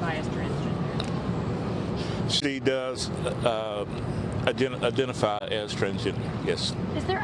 identify transgender? She does uh, ident- identify as transgender, yes. Is there